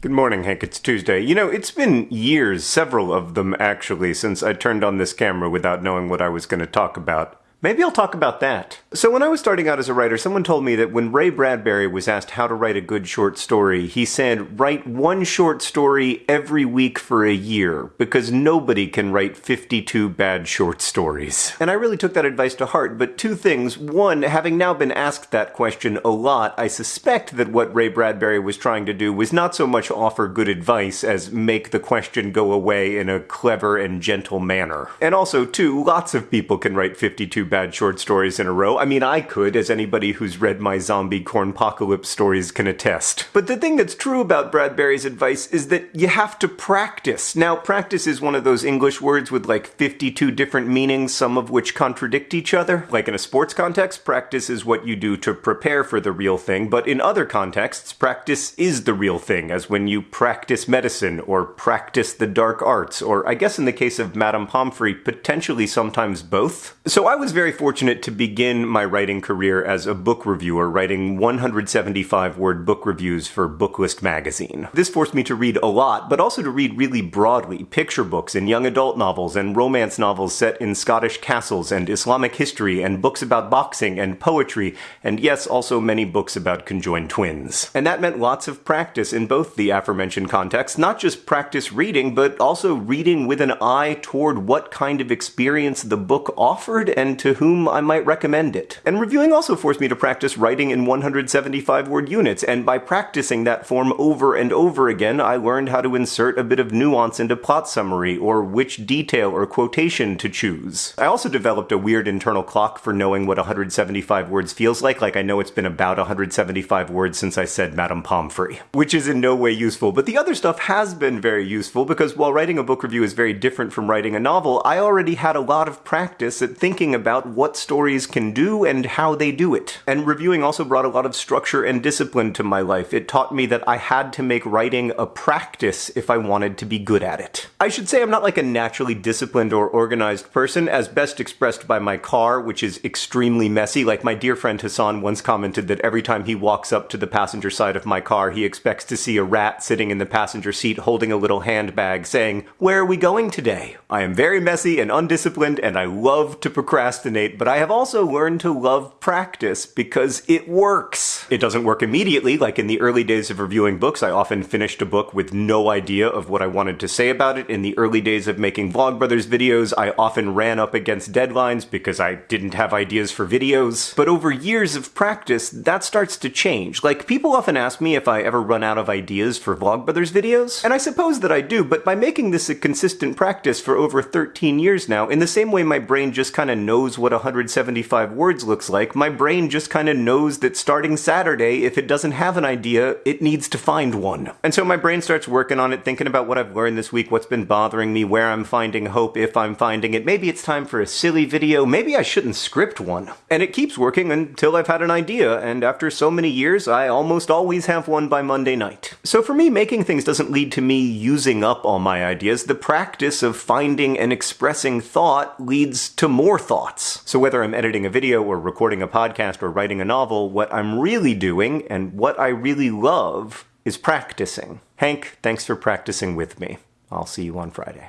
Good morning, Hank. It's Tuesday. You know, it's been years, several of them actually, since I turned on this camera without knowing what I was going to talk about. Maybe I'll talk about that. So when I was starting out as a writer, someone told me that when Ray Bradbury was asked how to write a good short story, he said, write one short story every week for a year, because nobody can write 52 bad short stories. And I really took that advice to heart, but two things. One, having now been asked that question a lot, I suspect that what Ray Bradbury was trying to do was not so much offer good advice as make the question go away in a clever and gentle manner. And also, two, lots of people can write 52 bad short stories in a row. I mean, I could, as anybody who's read my zombie cornpocalypse stories can attest. But the thing that's true about Bradbury's advice is that you have to practice. Now, practice is one of those English words with like 52 different meanings, some of which contradict each other. Like in a sports context, practice is what you do to prepare for the real thing, but in other contexts, practice is the real thing, as when you practice medicine or practice the dark arts, or I guess in the case of Madame Pomfrey, potentially sometimes both. So I was very fortunate to begin my writing career as a book reviewer, writing 175 word book reviews for Booklist magazine. This forced me to read a lot, but also to read really broadly picture books and young adult novels and romance novels set in Scottish castles and Islamic history and books about boxing and poetry, and yes, also many books about conjoined twins. And that meant lots of practice in both the aforementioned contexts, not just practice reading, but also reading with an eye toward what kind of experience the book offered and to to whom I might recommend it. And reviewing also forced me to practice writing in 175 word units, and by practicing that form over and over again, I learned how to insert a bit of nuance into plot summary, or which detail or quotation to choose. I also developed a weird internal clock for knowing what 175 words feels like, like I know it's been about 175 words since I said Madame Pomfrey, which is in no way useful, but the other stuff has been very useful because while writing a book review is very different from writing a novel, I already had a lot of practice at thinking about about what stories can do and how they do it. And reviewing also brought a lot of structure and discipline to my life. It taught me that I had to make writing a practice if I wanted to be good at it. I should say I'm not like a naturally disciplined or organized person, as best expressed by my car, which is extremely messy. Like my dear friend Hassan once commented that every time he walks up to the passenger side of my car, he expects to see a rat sitting in the passenger seat holding a little handbag saying, Where are we going today? I am very messy and undisciplined, and I love to procrastinate procrastinate, but I have also learned to love practice because it works. It doesn't work immediately, like in the early days of reviewing books, I often finished a book with no idea of what I wanted to say about it. In the early days of making Vlogbrothers videos, I often ran up against deadlines because I didn't have ideas for videos. But over years of practice, that starts to change. Like, people often ask me if I ever run out of ideas for Vlogbrothers videos, and I suppose that I do, but by making this a consistent practice for over 13 years now, in the same way my brain just kinda knows what 175 words looks like, my brain just kind of knows that starting Saturday, if it doesn't have an idea, it needs to find one. And so my brain starts working on it, thinking about what I've learned this week, what's been bothering me, where I'm finding hope, if I'm finding it. Maybe it's time for a silly video, maybe I shouldn't script one. And it keeps working until I've had an idea, and after so many years, I almost always have one by Monday night. So for me, making things doesn't lead to me using up all my ideas. The practice of finding and expressing thought leads to more thoughts. So whether I'm editing a video or recording a podcast or writing a novel, what I'm really doing and what I really love is practicing. Hank, thanks for practicing with me. I'll see you on Friday.